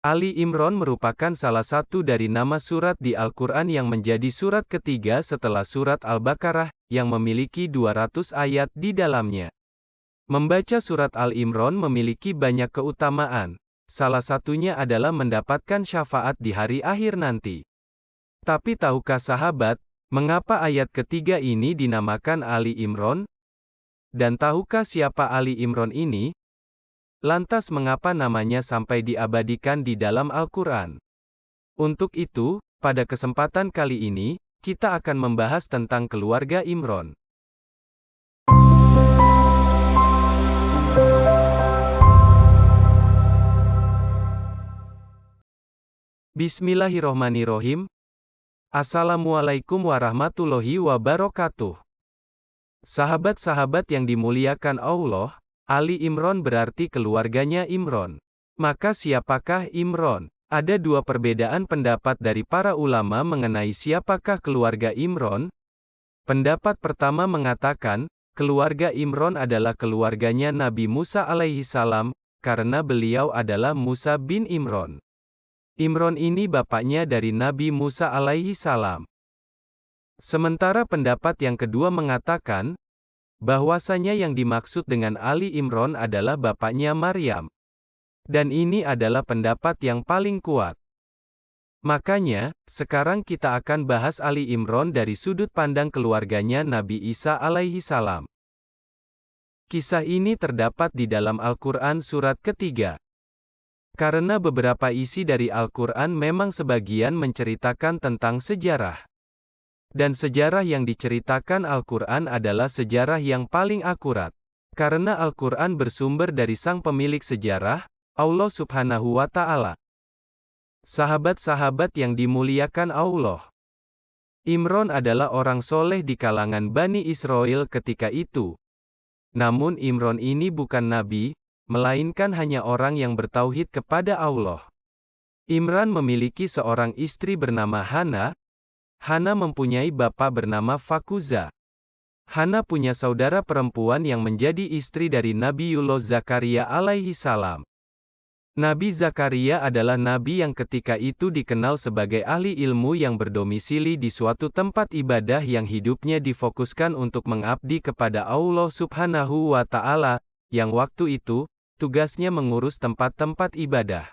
Ali Imran merupakan salah satu dari nama surat di Al-Quran yang menjadi surat ketiga setelah surat Al-Baqarah, yang memiliki 200 ayat di dalamnya. Membaca surat Al-Imran memiliki banyak keutamaan, salah satunya adalah mendapatkan syafaat di hari akhir nanti. Tapi tahukah sahabat, mengapa ayat ketiga ini dinamakan Ali Imran? Dan tahukah siapa Ali Imran ini? Lantas mengapa namanya sampai diabadikan di dalam Al-Quran? Untuk itu, pada kesempatan kali ini, kita akan membahas tentang keluarga Imron. Bismillahirrohmanirrohim. Assalamualaikum warahmatullahi wabarakatuh. Sahabat-sahabat yang dimuliakan Allah, Ali Imron berarti keluarganya Imron. Maka siapakah Imron? Ada dua perbedaan pendapat dari para ulama mengenai siapakah keluarga Imron. Pendapat pertama mengatakan, keluarga Imron adalah keluarganya Nabi Musa alaihi salam, karena beliau adalah Musa bin Imron. Imron ini bapaknya dari Nabi Musa alaihi salam. Sementara pendapat yang kedua mengatakan, bahwasanya yang dimaksud dengan Ali Imron adalah bapaknya Maryam. Dan ini adalah pendapat yang paling kuat. Makanya, sekarang kita akan bahas Ali Imron dari sudut pandang keluarganya Nabi Isa alaihi salam. Kisah ini terdapat di dalam Al-Quran surat ketiga. Karena beberapa isi dari Al-Quran memang sebagian menceritakan tentang sejarah. Dan sejarah yang diceritakan Al-Quran adalah sejarah yang paling akurat. Karena Al-Quran bersumber dari sang pemilik sejarah, Allah subhanahu wa ta'ala. Sahabat-sahabat yang dimuliakan Allah. Imron adalah orang soleh di kalangan Bani Israel ketika itu. Namun Imron ini bukan nabi, melainkan hanya orang yang bertauhid kepada Allah. Imran memiliki seorang istri bernama Hana, Hana mempunyai bapak bernama Fakuza. Hana punya saudara perempuan yang menjadi istri dari Nabiullah Zakaria alaihi salam. Nabi Zakaria adalah nabi yang ketika itu dikenal sebagai ahli ilmu yang berdomisili di suatu tempat ibadah yang hidupnya difokuskan untuk mengabdi kepada Allah Subhanahu wa taala, yang waktu itu tugasnya mengurus tempat-tempat ibadah.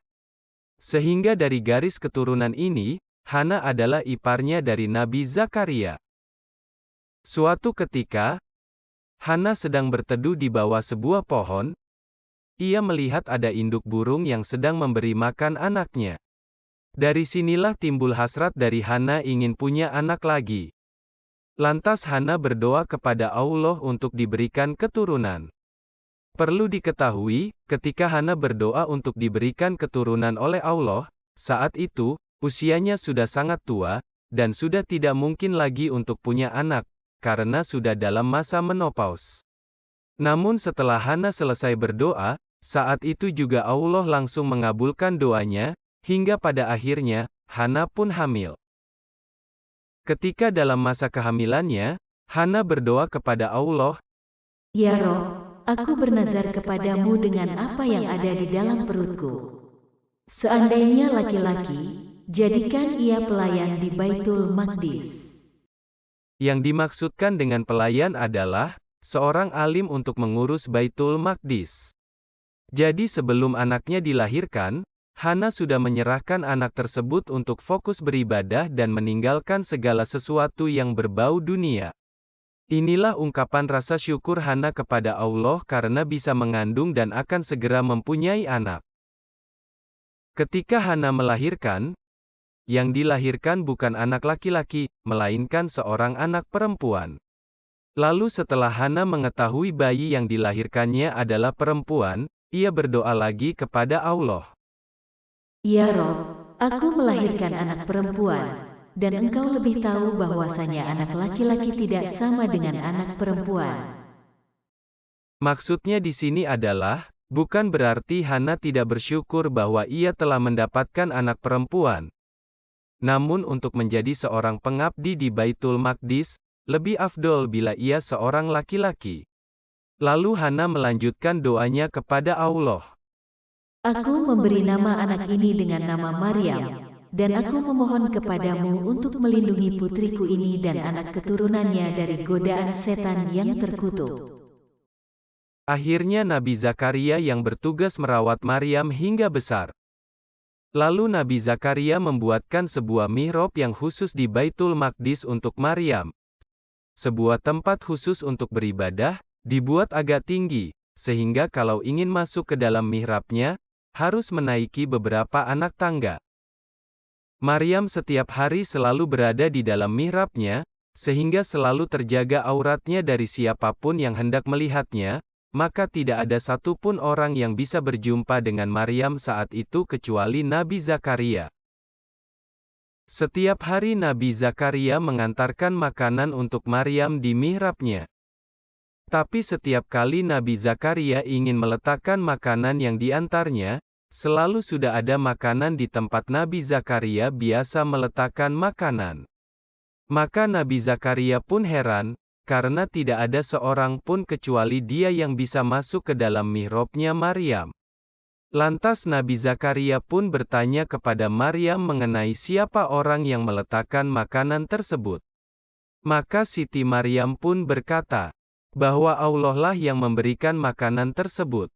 Sehingga dari garis keturunan ini, Hana adalah iparnya dari Nabi Zakaria. Suatu ketika, Hana sedang berteduh di bawah sebuah pohon. Ia melihat ada induk burung yang sedang memberi makan anaknya. Dari sinilah timbul hasrat dari Hana ingin punya anak lagi. Lantas Hana berdoa kepada Allah untuk diberikan keturunan. Perlu diketahui, ketika Hana berdoa untuk diberikan keturunan oleh Allah, saat itu, Usianya sudah sangat tua, dan sudah tidak mungkin lagi untuk punya anak, karena sudah dalam masa menopause. Namun setelah Hana selesai berdoa, saat itu juga Allah langsung mengabulkan doanya, hingga pada akhirnya, Hana pun hamil. Ketika dalam masa kehamilannya, Hana berdoa kepada Allah, Ya Roh, aku bernazar kepadamu dengan apa yang ada di dalam perutku. Seandainya laki-laki, Jadikan ia pelayan di Baitul Maqdis. Yang dimaksudkan dengan pelayan adalah seorang alim untuk mengurus Baitul Maqdis. Jadi sebelum anaknya dilahirkan, Hana sudah menyerahkan anak tersebut untuk fokus beribadah dan meninggalkan segala sesuatu yang berbau dunia. Inilah ungkapan rasa syukur Hana kepada Allah karena bisa mengandung dan akan segera mempunyai anak. Ketika Hana melahirkan, yang dilahirkan bukan anak laki-laki, melainkan seorang anak perempuan. Lalu setelah Hana mengetahui bayi yang dilahirkannya adalah perempuan, ia berdoa lagi kepada Allah. Ya Rob, aku melahirkan anak perempuan, dan engkau lebih tahu bahwasanya anak laki-laki tidak sama dengan anak perempuan. Maksudnya di sini adalah, bukan berarti Hana tidak bersyukur bahwa ia telah mendapatkan anak perempuan, namun untuk menjadi seorang pengabdi di Baitul Maqdis, lebih afdol bila ia seorang laki-laki. Lalu Hana melanjutkan doanya kepada Allah. Aku memberi nama anak ini dengan nama Maryam, dan aku memohon kepadamu untuk melindungi putriku ini dan anak keturunannya dari godaan setan yang terkutuk. Akhirnya Nabi Zakaria yang bertugas merawat Maryam hingga besar. Lalu Nabi Zakaria membuatkan sebuah mihrab yang khusus di Baitul Maqdis untuk Maryam. Sebuah tempat khusus untuk beribadah, dibuat agak tinggi, sehingga kalau ingin masuk ke dalam mihrabnya, harus menaiki beberapa anak tangga. Maryam setiap hari selalu berada di dalam mihrabnya, sehingga selalu terjaga auratnya dari siapa pun yang hendak melihatnya, maka tidak ada satupun orang yang bisa berjumpa dengan Maryam saat itu kecuali Nabi Zakaria. Setiap hari Nabi Zakaria mengantarkan makanan untuk Maryam di mihrabnya. Tapi setiap kali Nabi Zakaria ingin meletakkan makanan yang diantarnya, selalu sudah ada makanan di tempat Nabi Zakaria biasa meletakkan makanan. Maka Nabi Zakaria pun heran, karena tidak ada seorang pun kecuali dia yang bisa masuk ke dalam mihrabnya Maryam. Lantas Nabi Zakaria pun bertanya kepada Maryam mengenai siapa orang yang meletakkan makanan tersebut. Maka Siti Maryam pun berkata, bahwa Allah lah yang memberikan makanan tersebut.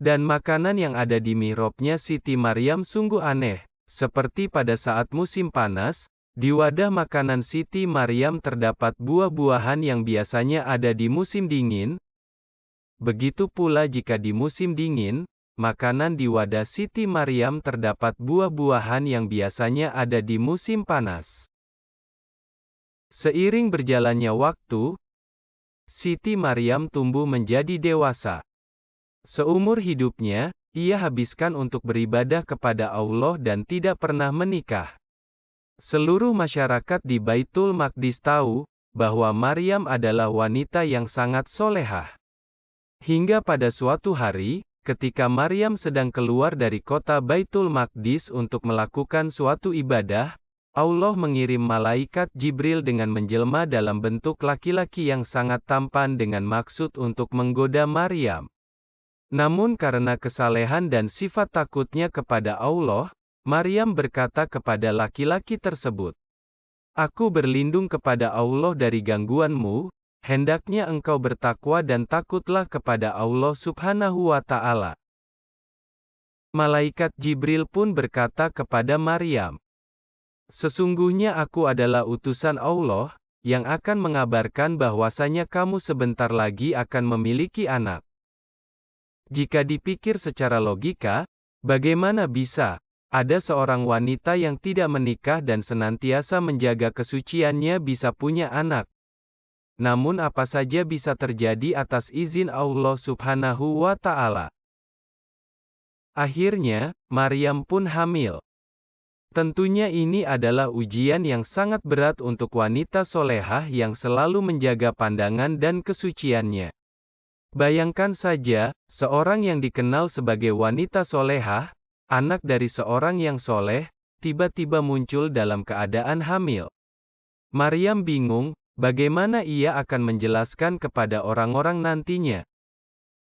Dan makanan yang ada di mihrabnya Siti Maryam sungguh aneh, seperti pada saat musim panas, di wadah makanan Siti Maryam terdapat buah-buahan yang biasanya ada di musim dingin. Begitu pula jika di musim dingin, makanan di wadah Siti Maryam terdapat buah-buahan yang biasanya ada di musim panas. Seiring berjalannya waktu, Siti Maryam tumbuh menjadi dewasa. Seumur hidupnya, ia habiskan untuk beribadah kepada Allah dan tidak pernah menikah. Seluruh masyarakat di Baitul Maqdis tahu bahwa Maryam adalah wanita yang sangat solehah. Hingga pada suatu hari, ketika Maryam sedang keluar dari kota Baitul Maqdis untuk melakukan suatu ibadah, Allah mengirim malaikat Jibril dengan menjelma dalam bentuk laki-laki yang sangat tampan dengan maksud untuk menggoda Maryam. Namun karena kesalehan dan sifat takutnya kepada Allah, Maryam berkata kepada laki-laki tersebut, Aku berlindung kepada Allah dari gangguanmu, hendaknya engkau bertakwa dan takutlah kepada Allah subhanahu wa ta'ala. Malaikat Jibril pun berkata kepada Maryam, Sesungguhnya aku adalah utusan Allah, yang akan mengabarkan bahwasanya kamu sebentar lagi akan memiliki anak. Jika dipikir secara logika, bagaimana bisa, ada seorang wanita yang tidak menikah dan senantiasa menjaga kesuciannya bisa punya anak. Namun apa saja bisa terjadi atas izin Allah subhanahu wa ta'ala. Akhirnya, Maryam pun hamil. Tentunya ini adalah ujian yang sangat berat untuk wanita solehah yang selalu menjaga pandangan dan kesuciannya. Bayangkan saja, seorang yang dikenal sebagai wanita solehah, anak dari seorang yang soleh, tiba-tiba muncul dalam keadaan hamil. Maryam bingung, bagaimana ia akan menjelaskan kepada orang-orang nantinya.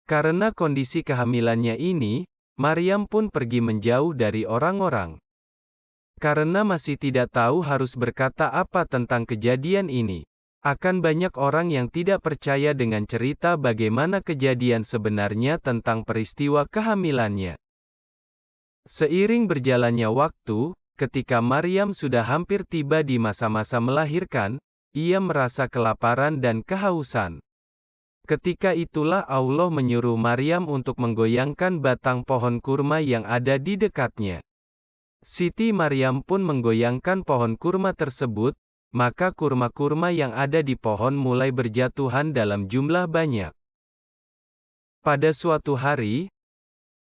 Karena kondisi kehamilannya ini, Maryam pun pergi menjauh dari orang-orang. Karena masih tidak tahu harus berkata apa tentang kejadian ini. Akan banyak orang yang tidak percaya dengan cerita bagaimana kejadian sebenarnya tentang peristiwa kehamilannya. Seiring berjalannya waktu, ketika Maryam sudah hampir tiba di masa-masa melahirkan, ia merasa kelaparan dan kehausan. Ketika itulah Allah menyuruh Maryam untuk menggoyangkan batang pohon kurma yang ada di dekatnya. Siti Maryam pun menggoyangkan pohon kurma tersebut, maka kurma-kurma yang ada di pohon mulai berjatuhan dalam jumlah banyak. Pada suatu hari,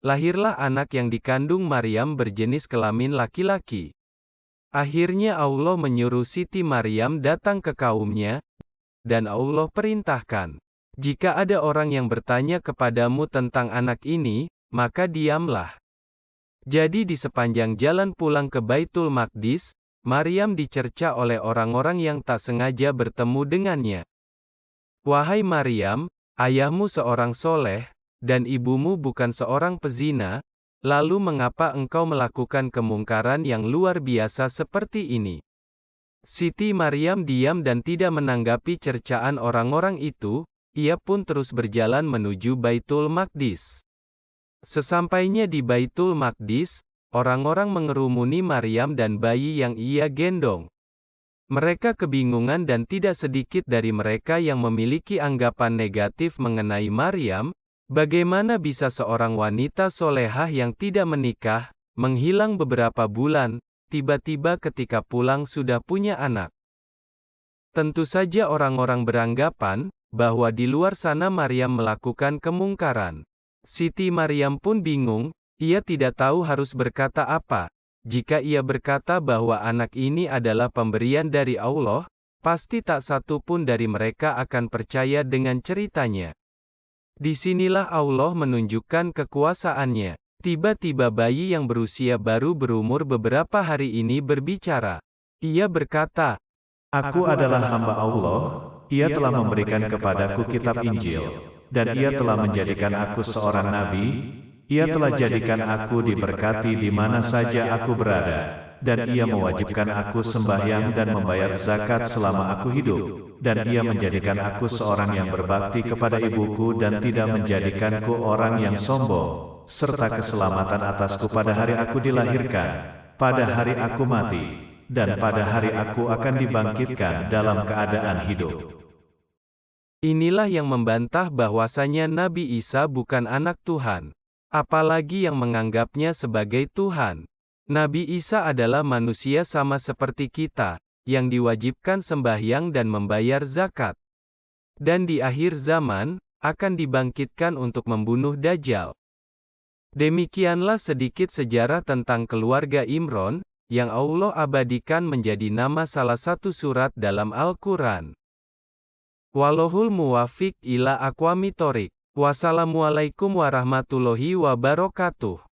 Lahirlah anak yang dikandung Maryam berjenis kelamin laki-laki. Akhirnya Allah menyuruh Siti Maryam datang ke kaumnya, dan Allah perintahkan, jika ada orang yang bertanya kepadamu tentang anak ini, maka diamlah. Jadi di sepanjang jalan pulang ke Baitul Maqdis, Maryam dicerca oleh orang-orang yang tak sengaja bertemu dengannya. Wahai Maryam, ayahmu seorang soleh, dan ibumu bukan seorang pezina, lalu mengapa engkau melakukan kemungkaran yang luar biasa seperti ini? Siti Maryam diam dan tidak menanggapi cercaan orang-orang itu, ia pun terus berjalan menuju Baitul Maqdis. Sesampainya di Baitul Maqdis, orang-orang mengerumuni Maryam dan bayi yang ia gendong. Mereka kebingungan dan tidak sedikit dari mereka yang memiliki anggapan negatif mengenai Maryam, bagaimana bisa seorang wanita solehah yang tidak menikah, menghilang beberapa bulan, tiba-tiba ketika pulang sudah punya anak. Tentu saja orang-orang beranggapan, bahwa di luar sana Maryam melakukan kemungkaran. Siti Maryam pun bingung, ia tidak tahu harus berkata apa. Jika ia berkata bahwa anak ini adalah pemberian dari Allah, pasti tak satu pun dari mereka akan percaya dengan ceritanya. Di sinilah Allah menunjukkan kekuasaannya. Tiba-tiba bayi yang berusia baru berumur beberapa hari ini berbicara. Ia berkata, Aku adalah hamba Allah, ia telah memberikan kepadaku kitab Injil, dan ia telah menjadikan aku seorang nabi, ia telah jadikan aku diberkati di mana saja aku berada, dan ia mewajibkan aku sembahyang dan membayar zakat selama aku hidup, dan ia menjadikan aku seorang yang berbakti kepada ibuku dan tidak menjadikanku orang yang sombong serta keselamatan atasku pada hari aku dilahirkan, pada hari aku mati, dan pada hari aku akan dibangkitkan dalam keadaan hidup. Inilah yang membantah bahwasanya Nabi Isa bukan anak Tuhan, apalagi yang menganggapnya sebagai Tuhan. Nabi Isa adalah manusia sama seperti kita, yang diwajibkan sembahyang dan membayar zakat. Dan di akhir zaman, akan dibangkitkan untuk membunuh Dajjal. Demikianlah sedikit sejarah tentang keluarga Imron, yang Allah abadikan menjadi nama salah satu surat dalam Al-Quran. Walohul muwafiq ila aqwami Wassalamualaikum warahmatullahi wabarakatuh.